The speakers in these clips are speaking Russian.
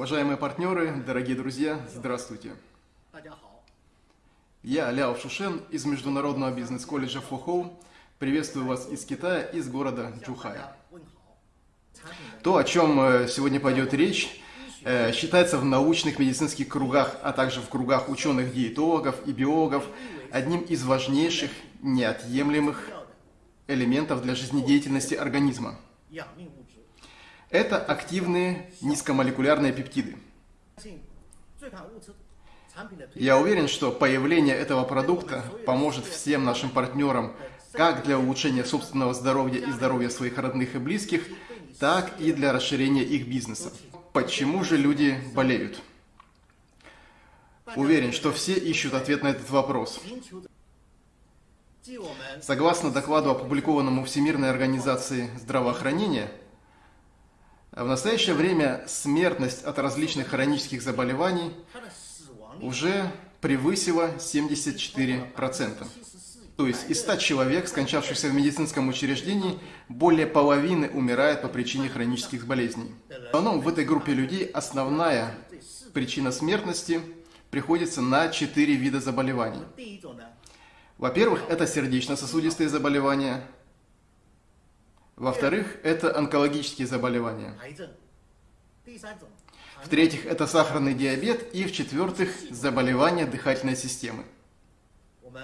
Уважаемые партнеры, дорогие друзья, здравствуйте. Я Ляо Шушен из Международного бизнес-колледжа Фухоу. Приветствую вас из Китая, из города Джухая. То, о чем э, сегодня пойдет речь, э, считается в научных медицинских кругах, а также в кругах ученых-диетологов и биологов одним из важнейших, неотъемлемых элементов для жизнедеятельности организма. Это активные низкомолекулярные пептиды. Я уверен, что появление этого продукта поможет всем нашим партнерам как для улучшения собственного здоровья и здоровья своих родных и близких, так и для расширения их бизнеса. Почему же люди болеют? Уверен, что все ищут ответ на этот вопрос. Согласно докладу, опубликованному Всемирной организацией здравоохранения, в настоящее время смертность от различных хронических заболеваний уже превысила 74%. То есть из 100 человек, скончавшихся в медицинском учреждении, более половины умирает по причине хронических болезней. В основном в этой группе людей основная причина смертности приходится на 4 вида заболеваний. Во-первых, это сердечно-сосудистые заболевания – во-вторых, это онкологические заболевания. В-третьих, это сахарный диабет. И в-четвертых, заболевания дыхательной системы.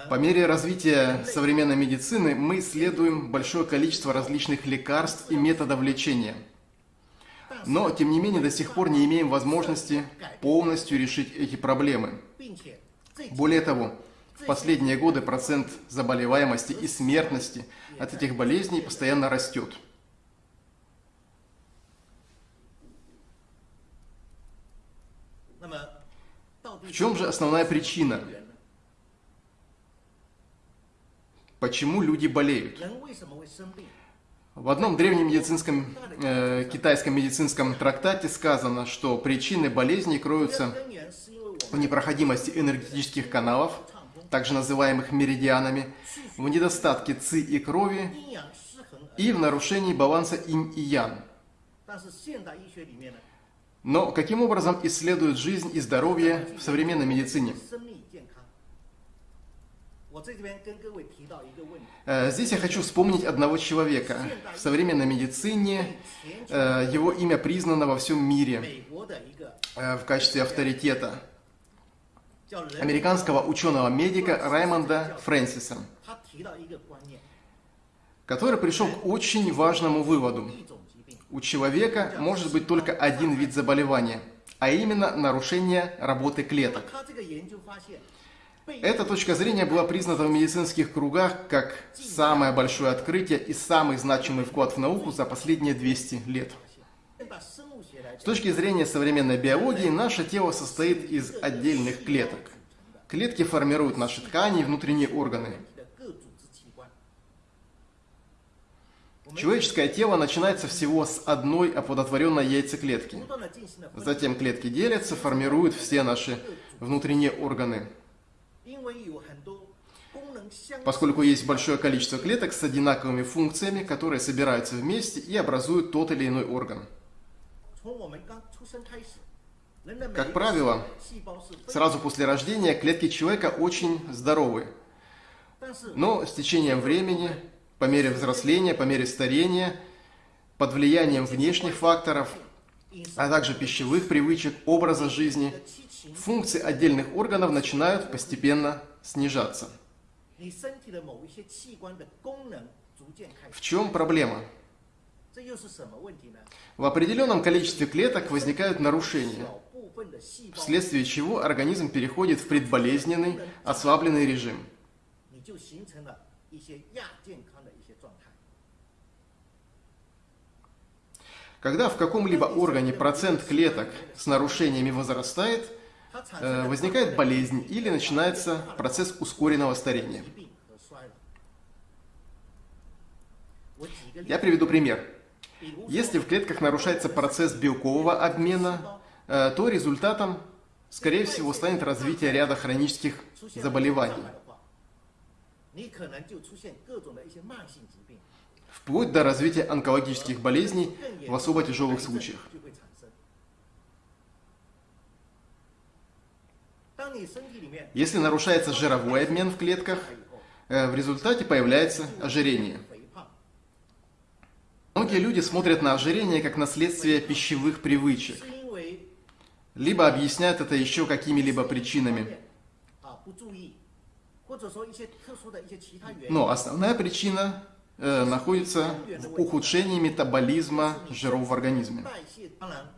По мере развития современной медицины мы исследуем большое количество различных лекарств и методов лечения. Но, тем не менее, до сих пор не имеем возможности полностью решить эти проблемы. Более того, в последние годы процент заболеваемости и смертности от этих болезней постоянно растет. В чем же основная причина? Почему люди болеют? В одном древнем медицинском, э, китайском медицинском трактате сказано, что причины болезней кроются в непроходимости энергетических каналов, также называемых меридианами, в недостатке ци и крови и в нарушении баланса инь и ян. Но каким образом исследуют жизнь и здоровье в современной медицине? Э, здесь я хочу вспомнить одного человека. В современной медицине э, его имя признано во всем мире э, в качестве авторитета американского ученого-медика Раймонда Фрэнсиса, который пришел к очень важному выводу. У человека может быть только один вид заболевания, а именно нарушение работы клеток. Эта точка зрения была признана в медицинских кругах как самое большое открытие и самый значимый вклад в науку за последние 200 лет. С точки зрения современной биологии, наше тело состоит из отдельных клеток. Клетки формируют наши ткани и внутренние органы. Человеческое тело начинается всего с одной оплодотворенной яйцеклетки. Затем клетки делятся, формируют все наши внутренние органы. Поскольку есть большое количество клеток с одинаковыми функциями, которые собираются вместе и образуют тот или иной орган. Как правило, сразу после рождения клетки человека очень здоровы. Но с течением времени, по мере взросления, по мере старения, под влиянием внешних факторов, а также пищевых привычек, образа жизни, функции отдельных органов начинают постепенно снижаться. В чем проблема? В определенном количестве клеток возникают нарушения, вследствие чего организм переходит в предболезненный, ослабленный режим. Когда в каком-либо органе процент клеток с нарушениями возрастает, э, возникает болезнь или начинается процесс ускоренного старения. Я приведу пример. Если в клетках нарушается процесс белкового обмена, э, то результатом, скорее всего, станет развитие ряда хронических заболеваний. Вплоть до развития онкологических болезней в особо тяжелых случаях. Если нарушается жировой обмен в клетках, э, в результате появляется ожирение. Многие люди смотрят на ожирение как на следствие пищевых привычек, либо объясняют это еще какими-либо причинами. Но основная причина э, находится в ухудшении метаболизма жиров в организме.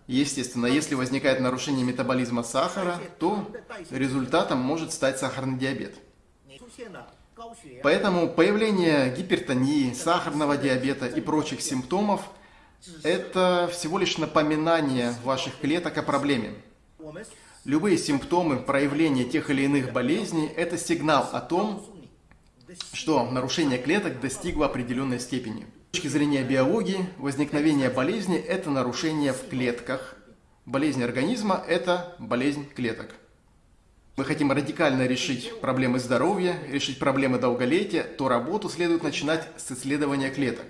Естественно, если возникает нарушение метаболизма сахара, то результатом может стать сахарный диабет. Поэтому появление гипертонии, сахарного диабета и прочих симптомов – это всего лишь напоминание ваших клеток о проблеме. Любые симптомы проявления тех или иных болезней – это сигнал о том, что нарушение клеток достигло определенной степени. С точки зрения биологии, возникновение болезни – это нарушение в клетках. Болезнь организма – это болезнь клеток мы хотим радикально решить проблемы здоровья, решить проблемы долголетия, то работу следует начинать с исследования клеток.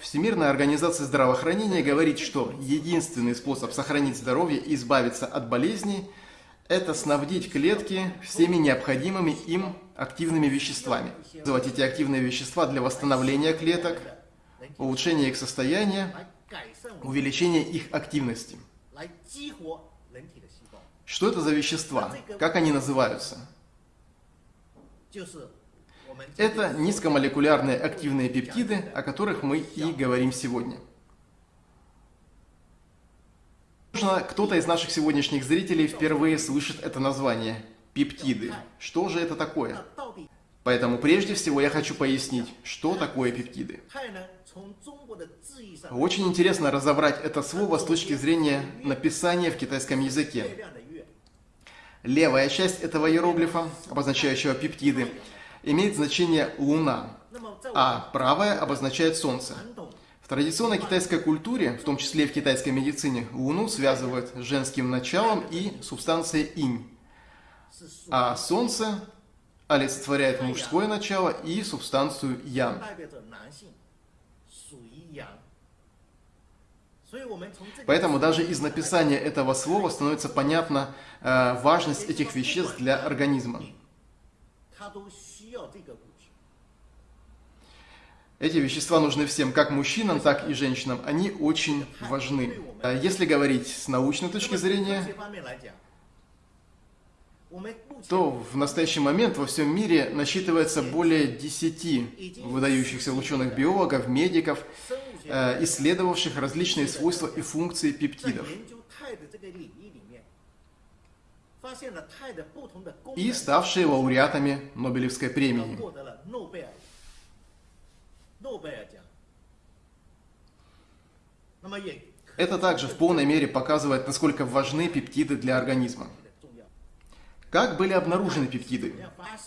Всемирная организация здравоохранения говорит, что единственный способ сохранить здоровье и избавиться от болезней – это снабдить клетки всеми необходимыми им активными веществами. Называть эти активные вещества для восстановления клеток, улучшения их состояния, увеличения их активности. Что это за вещества? Как они называются? Это низкомолекулярные активные пептиды, о которых мы и говорим сегодня. Возможно, кто-то из наших сегодняшних зрителей впервые слышит это название – пептиды. Что же это такое? Поэтому прежде всего я хочу пояснить, что такое пептиды. Очень интересно разобрать это слово с точки зрения написания в китайском языке. Левая часть этого иероглифа, обозначающего пептиды, имеет значение «луна», а правая обозначает «солнце». В традиционной китайской культуре, в том числе в китайской медицине, Луну связывают с женским началом и субстанцией инь, а Солнце олицетворяет мужское начало и субстанцию ян. Поэтому даже из написания этого слова становится понятна э, важность этих веществ для организма. Эти вещества нужны всем, как мужчинам, так и женщинам. Они очень важны. Э, если говорить с научной точки зрения, то в настоящий момент во всем мире насчитывается более 10 выдающихся ученых-биологов, медиков, исследовавших различные свойства и функции пептидов. И ставшие лауреатами Нобелевской премии. Это также в полной мере показывает, насколько важны пептиды для организма. Как были обнаружены пептиды?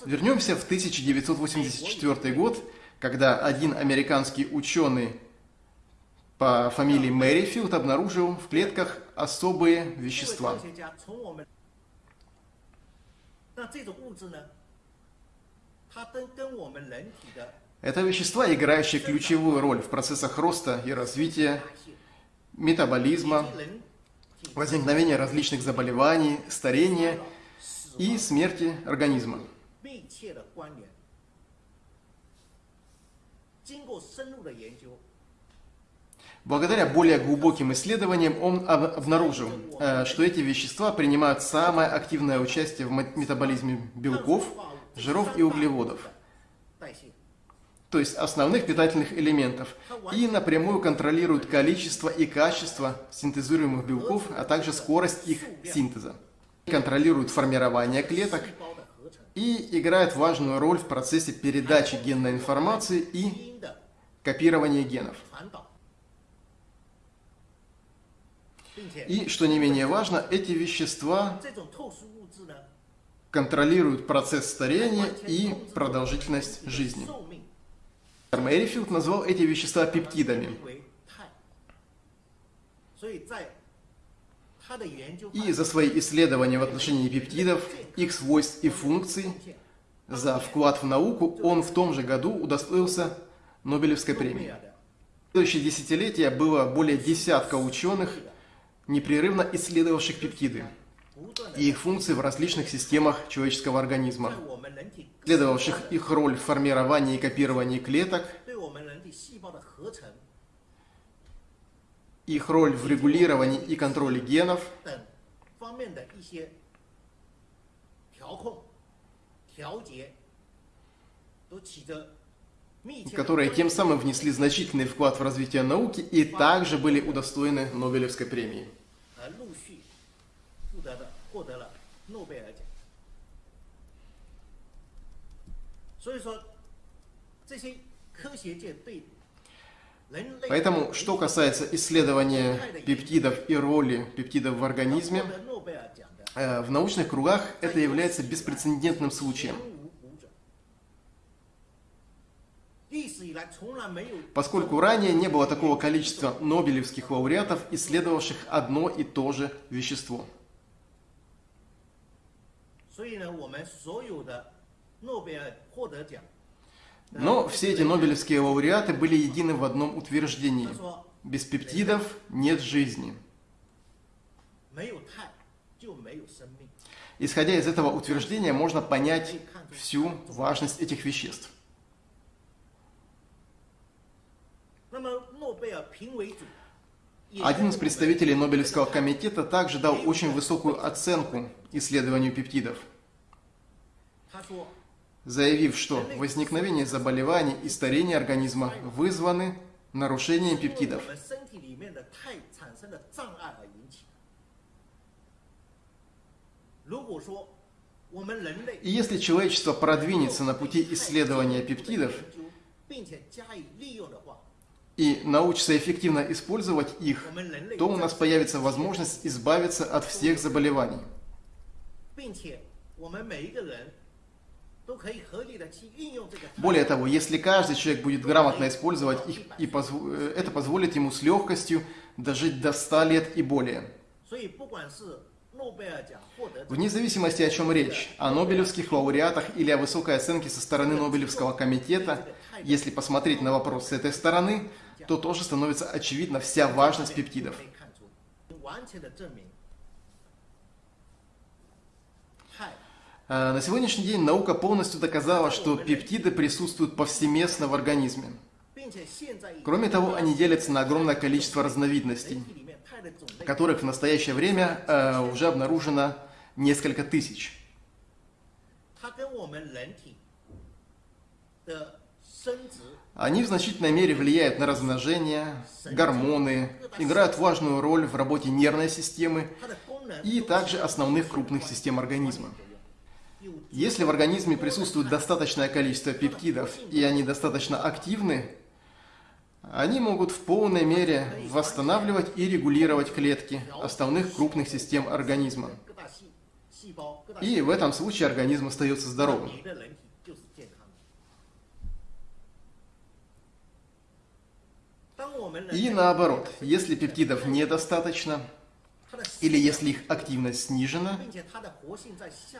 Вернемся в 1984 год, когда один американский ученый по фамилии Мэрифилд обнаружил в клетках особые вещества. Это вещества, играющие ключевую роль в процессах роста и развития, метаболизма, возникновения различных заболеваний, старения и смерти организма. Тинго，Благодаря более глубоким исследованиям он обнаружил, э, что эти вещества принимают самое активное участие в метаболизме белков, жиров и углеводов, то есть основных питательных элементов, и напрямую контролируют количество и качество синтезируемых белков, а также скорость их синтеза. Контролируют формирование клеток и играют важную роль в процессе передачи генной информации и копирования генов. И, что не менее важно, эти вещества контролируют процесс старения и продолжительность жизни. Мэрифилд назвал эти вещества пептидами. И за свои исследования в отношении пептидов, их свойств и функций, за вклад в науку он в том же году удостоился Нобелевской премии. В следующие десятилетия было более десятка ученых, непрерывно исследовавших пептиды. и их функции в различных системах человеческого организма, следовавших их роль в формировании и копировании клеток, их роль в регулировании и контроле генов, которые тем самым внесли значительный вклад в развитие науки и также были удостоены Нобелевской премии. Поэтому, что касается исследования пептидов и роли пептидов в организме, э, в научных кругах это является беспрецедентным случаем. Поскольку ранее не было такого количества нобелевских лауреатов, исследовавших одно и то же вещество. Но все эти нобелевские лауреаты были едины в одном утверждении. Без пептидов нет жизни. Исходя из этого утверждения, можно понять всю важность этих веществ. Один из представителей Нобелевского комитета также дал очень высокую оценку исследованию пептидов, заявив, что возникновение заболеваний и старение организма вызваны нарушением пептидов. И если человечество продвинется на пути исследования пептидов, и научится эффективно использовать их, то у нас появится возможность избавиться от всех заболеваний. Более того, если каждый человек будет грамотно использовать их, и позв... Э, это позволит ему с легкостью дожить до 100 лет и более. Вне зависимости, о чем речь, о Нобелевских лауреатах или о высокой оценке со стороны Нобелевского комитета, если посмотреть на вопрос с этой стороны, то тоже становится очевидна вся важность пептидов. А, на сегодняшний день наука полностью доказала, что пептиды присутствуют повсеместно в организме. Кроме того, они делятся на огромное количество разновидностей, которых в настоящее время э, уже обнаружено несколько тысяч. Они в значительной мере влияют на размножение, гормоны, играют важную роль в работе нервной системы и также основных крупных систем организма. Если в организме присутствует достаточное количество пептидов и они достаточно активны, они могут в полной мере восстанавливать и регулировать клетки основных крупных систем организма. И в этом случае организм остается здоровым. И наоборот, если пептидов недостаточно, или если их активность снижена,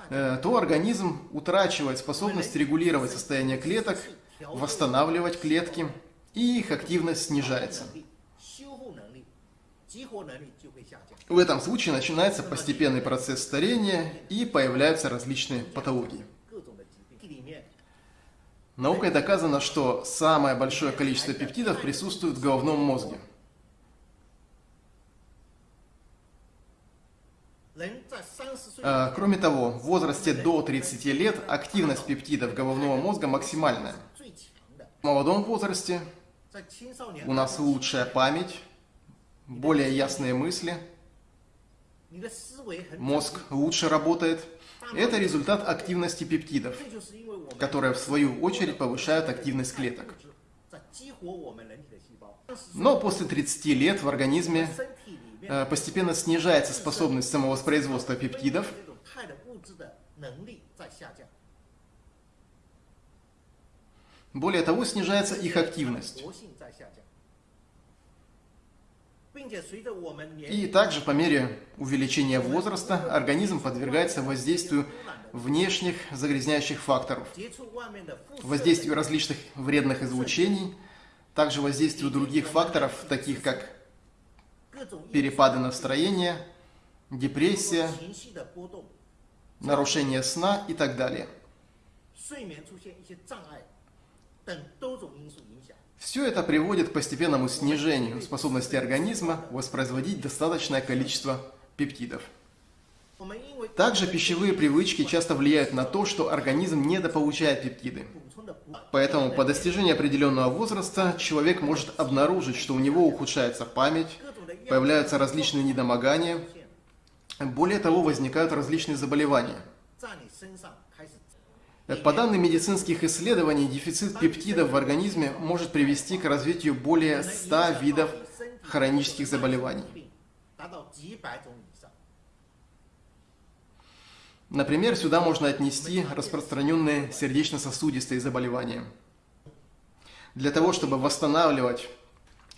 э, то организм утрачивает способность регулировать состояние клеток, восстанавливать клетки, и их активность снижается. В этом случае начинается постепенный процесс старения и появляются различные патологии. Наукой доказано, что самое большое количество пептидов присутствует в головном мозге. А, кроме того, в возрасте до 30 лет активность пептидов головного мозга максимальная. В молодом возрасте у нас лучшая память, более ясные мысли, мозг лучше работает. Это результат активности пептидов которые в свою очередь повышают активность клеток. Но после 30 лет в организме э, постепенно снижается способность самовоспроизводства пептидов, более того, снижается их активность. И также по мере увеличения возраста организм подвергается воздействию внешних загрязняющих факторов, воздействию различных вредных излучений, также воздействию других факторов, таких как перепады настроения, депрессия, нарушение сна и так далее. Все это приводит к постепенному снижению способности организма воспроизводить достаточное количество пептидов. Также пищевые привычки часто влияют на то, что организм недополучает пептиды. Поэтому по достижении определенного возраста человек может обнаружить, что у него ухудшается память, появляются различные недомогания, более того, возникают различные заболевания. По данным медицинских исследований, дефицит пептидов в организме может привести к развитию более 100 видов хронических заболеваний. Например, сюда можно отнести распространенные сердечно-сосудистые заболевания. Для того, чтобы восстанавливать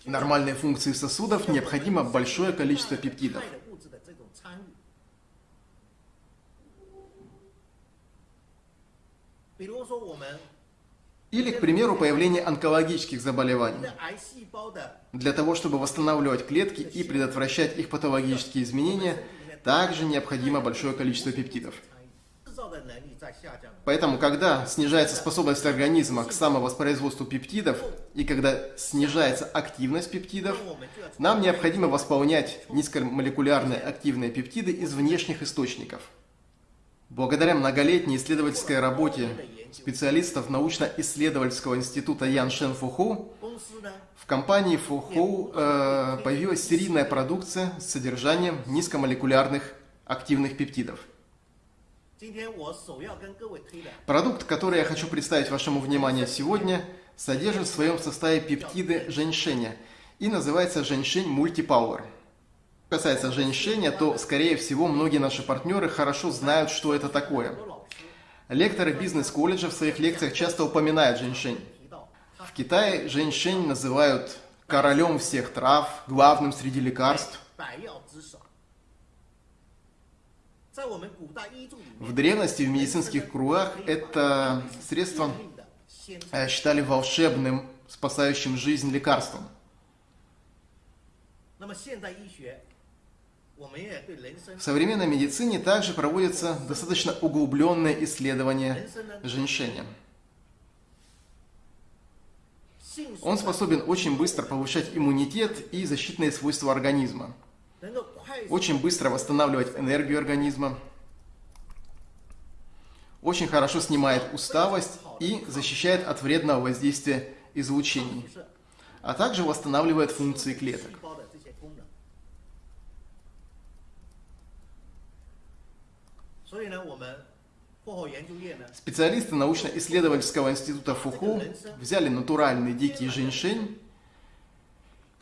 нормальные функции сосудов, необходимо большое количество пептидов. Или, к примеру, появление онкологических заболеваний. Для того, чтобы восстанавливать клетки и предотвращать их патологические изменения, также необходимо большое количество пептидов. Поэтому, когда снижается способность организма к самовоспроизводству пептидов, и когда снижается активность пептидов, нам необходимо восполнять низкомолекулярные активные пептиды из внешних источников. Благодаря многолетней исследовательской работе специалистов научно-исследовательского института Ян Шен Фуху, в компании Фуху э, появилась серийная продукция с содержанием низкомолекулярных активных пептидов. Продукт, который я хочу представить вашему вниманию сегодня, содержит в своем составе пептиды женьшеня и называется женьшень мультипауэр Что касается женьшеня, то, скорее всего, многие наши партнеры хорошо знают, что это такое. 很多老师 Лекторы бизнес-колледжа в своих лекциях часто упоминают женьшень. 提到， В Китае женьшень называют королем всех трав, главным среди лекарств. 百药之首。在我们古代医着里面， В древности в медицинских кругах это средство 命的先 э, считали волшебным, спасающим жизнь лекарством. 那么现代医学，我们也对人参 В современной медицине также проводятся достаточно углубленные исследования женьшеня. Он способен очень быстро повышать иммунитет и защитные свойства организма, очень быстро восстанавливать энергию организма, очень хорошо снимает усталость и защищает от вредного воздействия излучений, а также восстанавливает функции клеток. Специалисты научно-исследовательского института Фуху взяли натуральный дикий женьшень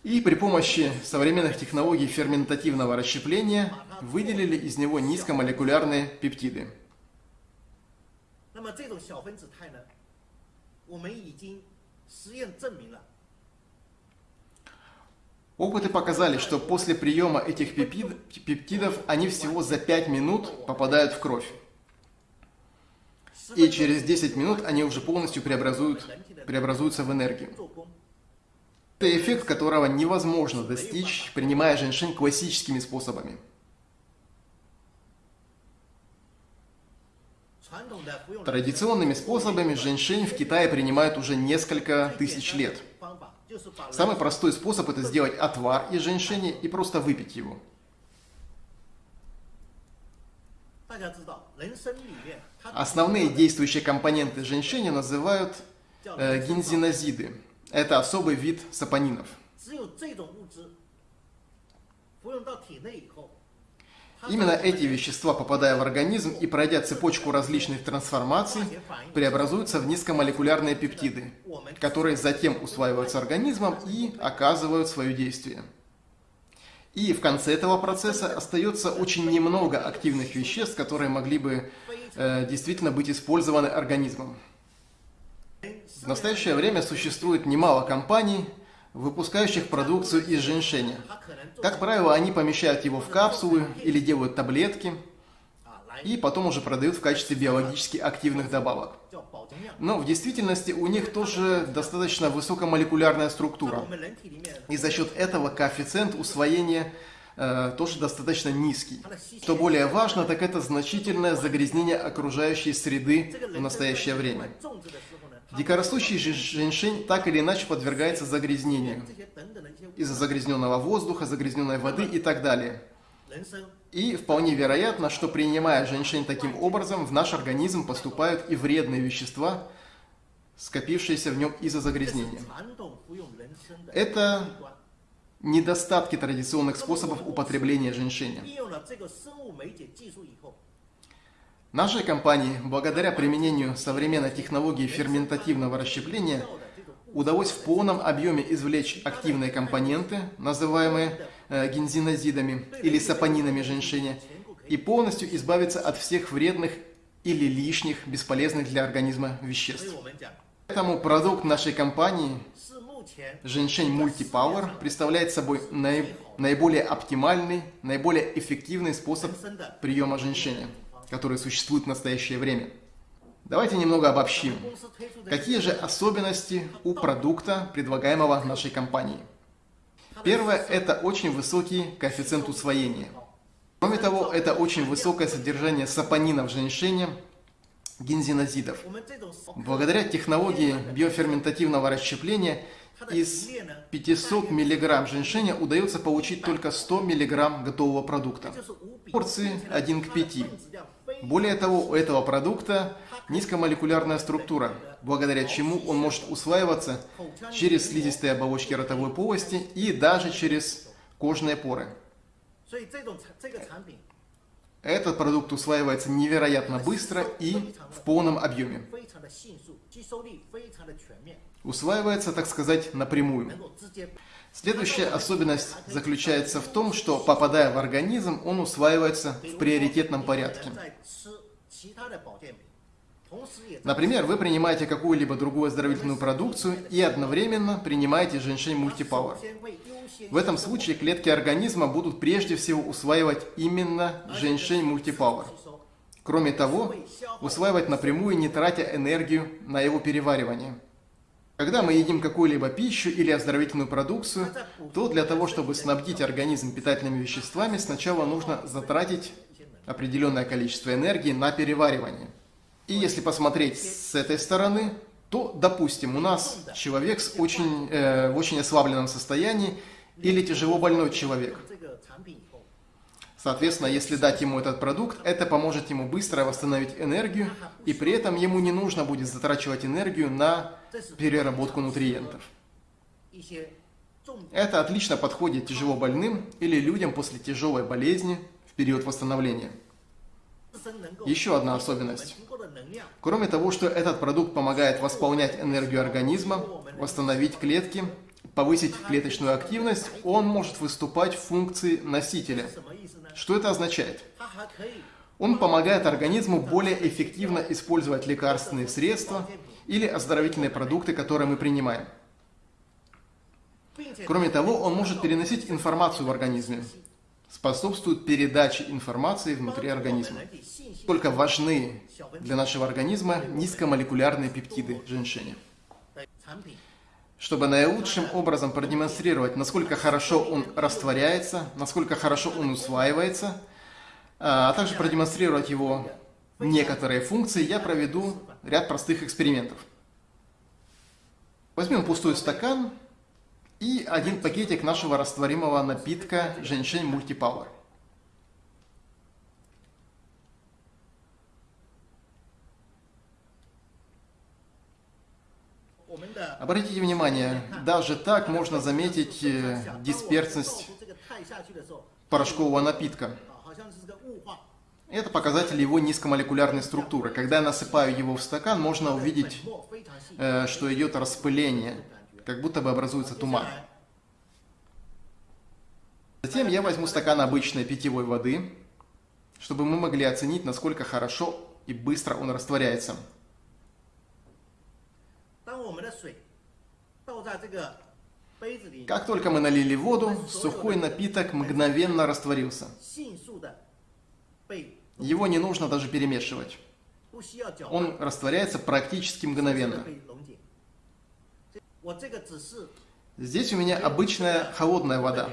и при помощи современных технологий ферментативного расщепления выделили из него низкомолекулярные пептиды. 那 Опыты показали, что после приема этих пептидов они всего за 5 минут попадают в кровь. И через 10 минут они уже полностью преобразуют, преобразуются в энергию. Это эффект, которого невозможно достичь, принимая женьшень классическими способами. Традиционными способами женьшень в Китае принимают уже несколько тысяч лет – Самый простой способ – это сделать отвар из женьшени и просто выпить его. Основные действующие компоненты женьшени называют э, гинзинозиды. Это особый вид сапонинов. Именно эти вещества, попадая в организм и пройдя цепочку различных трансформаций, преобразуются в низкомолекулярные пептиды, которые затем усваиваются организмом и оказывают свое действие. И в конце этого процесса остается очень немного активных веществ, которые могли бы э, действительно быть использованы организмом. В настоящее время существует немало компаний, выпускающих продукцию из женьшеня. Как правило, они помещают его в капсулы или делают таблетки, и потом уже продают в качестве биологически активных добавок. Но в действительности у них тоже достаточно высокомолекулярная структура, и за счет этого коэффициент усвоения э, тоже достаточно низкий. Что более важно, так это значительное загрязнение окружающей среды в настоящее время. Дикорастущий женьшень так или иначе подвергается загрязнению из-за загрязненного воздуха, загрязненной воды и так далее. И вполне вероятно, что принимая женьшень таким образом, в наш организм поступают и вредные вещества, скопившиеся в нем из-за загрязнения. Это недостатки традиционных способов употребления женьшеня. Нашей компании, благодаря применению современной технологии ферментативного расщепления, удалось в полном объеме извлечь активные компоненты, называемые э, гензинозидами или сапонинами женьшеня, и полностью избавиться от всех вредных или лишних, бесполезных для организма веществ. Поэтому продукт нашей компании Женьшень Мультипауэр представляет собой наиболее оптимальный, наиболее эффективный способ приема женьшеня которые существуют в настоящее время. Давайте немного обобщим. Какие же особенности у продукта, предлагаемого нашей компанией? Первое – это очень высокий коэффициент усвоения. Кроме того, это очень высокое содержание сапонинов женьшеня, гензинозидов. Благодаря технологии биоферментативного расщепления из 500 мг женьшеня удается получить только 100 мг готового продукта. Порции 1 к 5. Более того, у этого продукта низкомолекулярная структура, благодаря чему он может усваиваться через слизистые оболочки ротовой полости и даже через кожные поры. Этот продукт усваивается невероятно быстро и в полном объеме. Усваивается, так сказать, напрямую. Следующая особенность заключается в том, что попадая в организм, он усваивается в приоритетном порядке. Например, вы принимаете какую-либо другую оздоровительную продукцию и одновременно принимаете женьшень мультипауэр. В этом случае клетки организма будут прежде всего усваивать именно женьшень мультипауэр. Кроме того, усваивать напрямую, не тратя энергию на его переваривание. Когда мы едим какую-либо пищу или оздоровительную продукцию, то для того, чтобы снабдить организм питательными веществами, сначала нужно затратить определенное количество энергии на переваривание. И если посмотреть с этой стороны, то, допустим, у нас человек с очень, э, в очень ослабленном состоянии или тяжело больной человек. Соответственно, если дать ему этот продукт, это поможет ему быстро восстановить энергию, и при этом ему не нужно будет затрачивать энергию на переработку нутриентов. Это отлично подходит тяжело больным или людям после тяжелой болезни в период восстановления. Еще одна особенность. Кроме того, что этот продукт помогает восполнять энергию организма, восстановить клетки, повысить клеточную активность, он может выступать в функции носителя. Что это означает? Он помогает организму более эффективно использовать лекарственные средства или оздоровительные продукты, которые мы принимаем. Кроме того, он может переносить информацию в организме, способствует передаче информации внутри организма. Только важны для нашего организма низкомолекулярные пептиды женьшеня. Чтобы наилучшим образом продемонстрировать, насколько хорошо он растворяется, насколько хорошо он усваивается, а, а также продемонстрировать его некоторые функции, я проведу ряд простых экспериментов. Возьмем пустой стакан и один пакетик нашего растворимого напитка Женьшень Мультипауэр. Обратите внимание, даже так можно заметить э, дисперсность порошкового напитка. Это показатель его низкомолекулярной структуры. Когда я насыпаю его в стакан, можно увидеть, э, что идет распыление, как будто бы образуется туман. Затем я возьму стакан обычной питьевой воды, чтобы мы могли оценить, насколько хорошо и быстро он растворяется. Как только мы налили воду, сухой напиток мгновенно растворился. Его не нужно даже перемешивать. Он растворяется практически мгновенно. Здесь у меня обычная холодная вода.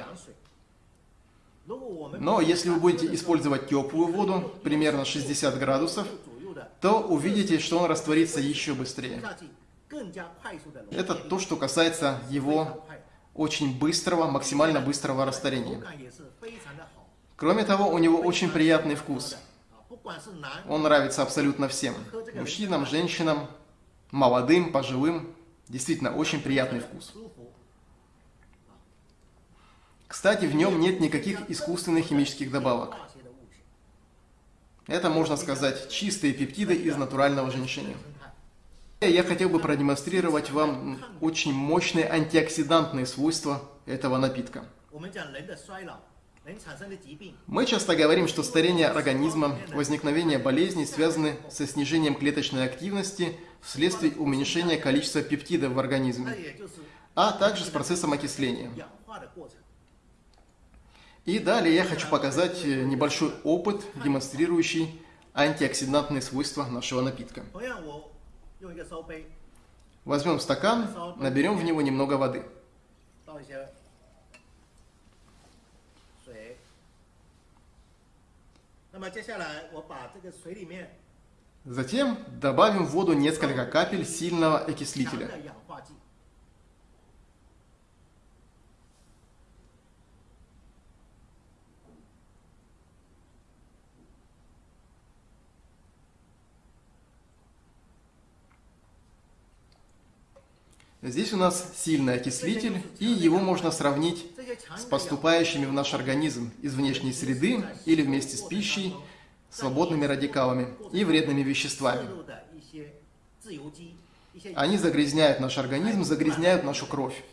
Ну, Но если вы будете использовать теплую воду, примерно 60 градусов, то увидите, что он растворится еще быстрее. Это то, что касается его очень быстрого, максимально быстрого растворения. Кроме того, у него очень приятный вкус. Он нравится абсолютно всем. Мужчинам, женщинам, молодым, пожилым. Действительно, очень приятный вкус. Кстати, в нем нет никаких искусственных химических добавок. Это, можно сказать, чистые пептиды из натурального женьшеня. Я хотел бы продемонстрировать вам очень мощные антиоксидантные свойства этого напитка. Мы часто говорим, что старение организма, возникновение болезней связаны со снижением клеточной активности вследствие уменьшения количества пептидов в организме, а также с процессом окисления. И далее я хочу показать небольшой опыт, демонстрирующий антиоксидантные свойства нашего напитка. Возьмем стакан, наберем в него немного воды. Затем добавим в воду несколько капель сильного окислителя. Здесь у нас сильный окислитель, и его можно сравнить с поступающими в наш организм из внешней среды или вместе с пищей, свободными радикалами и вредными веществами. Они загрязняют наш организм, загрязняют нашу кровь.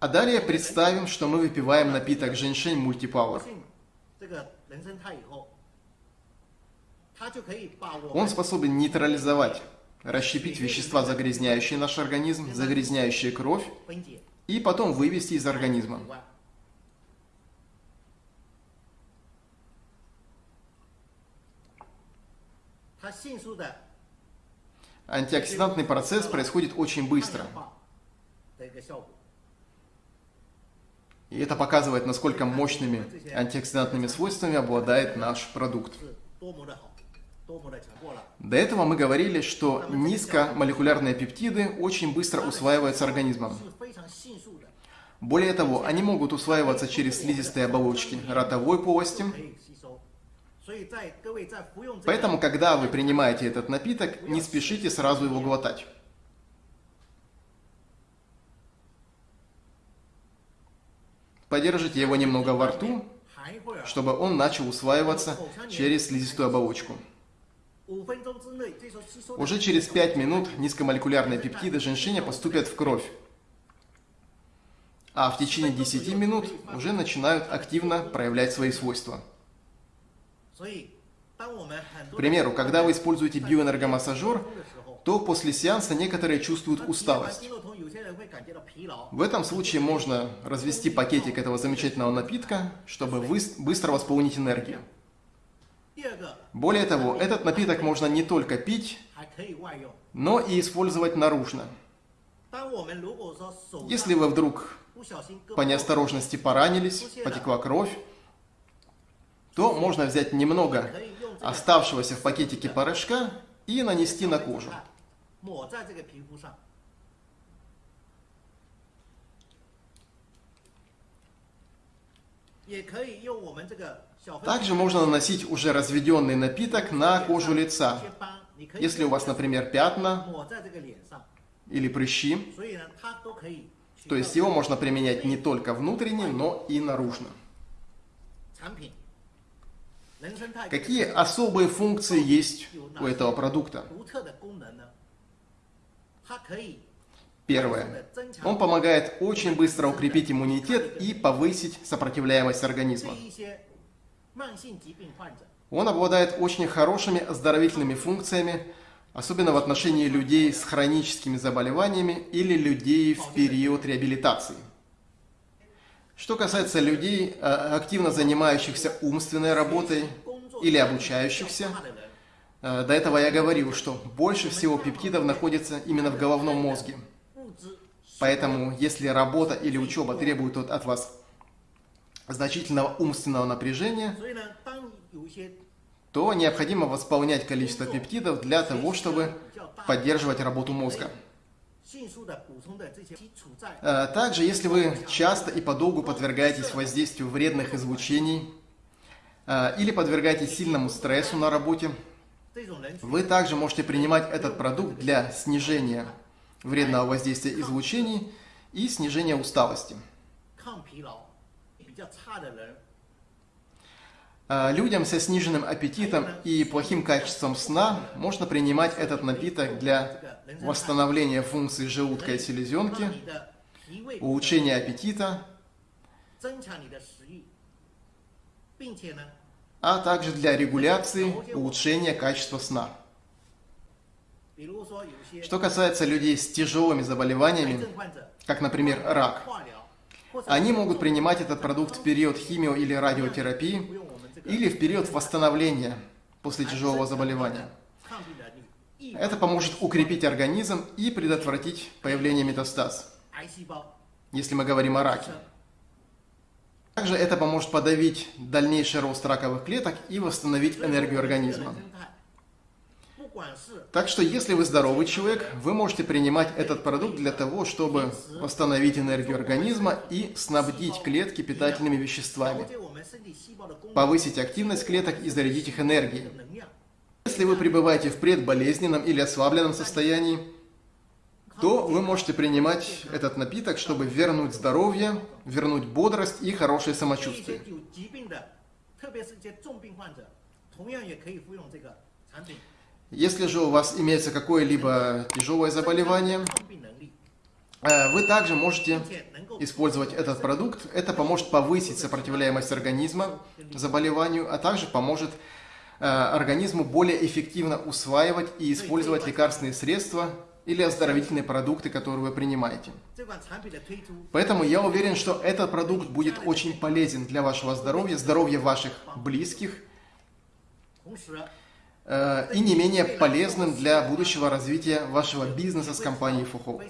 А далее представим, что мы выпиваем напиток женьшень мультипауэр. Он способен нейтрализовать, расщепить вещества, загрязняющие наш организм, загрязняющие кровь, и потом вывести из организма. Антиоксидантный процесс происходит очень быстро. И это показывает, насколько мощными антиоксидантными свойствами обладает наш продукт. До этого мы говорили, что низкомолекулярные пептиды очень быстро усваиваются организмом. Более того, они могут усваиваться через слизистые оболочки ротовой полости. Поэтому, когда вы принимаете этот напиток, не спешите сразу его глотать. Подержите его немного во рту, чтобы он начал усваиваться через слизистую оболочку. Уже через 5 минут низкомолекулярные пептиды женьшеня поступят в кровь, а в течение 10 минут уже начинают активно проявлять свои свойства. К примеру, когда вы используете биоэнергомассажер, то после сеанса некоторые чувствуют усталость. В этом случае можно развести пакетик этого замечательного напитка, чтобы быстро восполнить энергию. Более того, этот напиток можно не только пить, но и использовать наружно. Если вы вдруг по неосторожности поранились, потекла кровь, то можно взять немного оставшегося в пакетике порошка и нанести на кожу. Также можно наносить уже разведенный напиток на кожу лица. Если у вас, например, пятна или прыщи, то есть его можно применять не только внутренне, но и наружно. Какие особые функции есть у этого продукта? Первое. Он помогает очень быстро укрепить иммунитет и повысить сопротивляемость организма. Он обладает очень хорошими оздоровительными функциями, особенно в отношении людей с хроническими заболеваниями или людей в период реабилитации. Что касается людей, э, активно занимающихся умственной работой или обучающихся, э, до этого я говорил, что больше всего пептидов находится именно в головном мозге. Поэтому, если работа или учеба требуют от вас значительного умственного напряжения, то необходимо восполнять количество пептидов для того, чтобы поддерживать работу мозга. Э, также, если вы часто и подолгу подвергаетесь воздействию вредных излучений э, или подвергаетесь сильному стрессу на работе, вы также можете принимать этот продукт для снижения вредного воздействия излучений и снижения усталости. Людям со сниженным аппетитом и плохим качеством сна можно принимать этот напиток для восстановления функций желудка и селезенки, улучшения аппетита, а также для регуляции улучшения качества сна. Что касается людей с тяжелыми заболеваниями, как, например, рак, они могут принимать этот продукт в период химио- или радиотерапии, или в период восстановления после тяжелого заболевания. Это поможет укрепить организм и предотвратить появление метастаз, если мы говорим о раке. Также это поможет подавить дальнейший рост раковых клеток и восстановить энергию организма. Так что, если вы здоровый человек, вы можете принимать этот продукт для того, чтобы восстановить энергию организма и снабдить клетки питательными веществами, повысить активность клеток и зарядить их энергией. Если вы пребываете в предболезненном или ослабленном состоянии, то вы можете принимать этот напиток, чтобы вернуть здоровье, вернуть бодрость и хорошее самочувствие. Если же у вас имеется какое-либо тяжелое заболевание, э, вы также можете использовать этот продукт. Это поможет повысить сопротивляемость организма заболеванию, а также поможет э, организму более эффективно усваивать и использовать лекарственные средства или оздоровительные продукты, которые вы принимаете. Поэтому я уверен, что этот продукт будет очень полезен для вашего здоровья, здоровья ваших близких. Э, и не менее полезным для будущего развития вашего бизнеса с компанией Фухоу.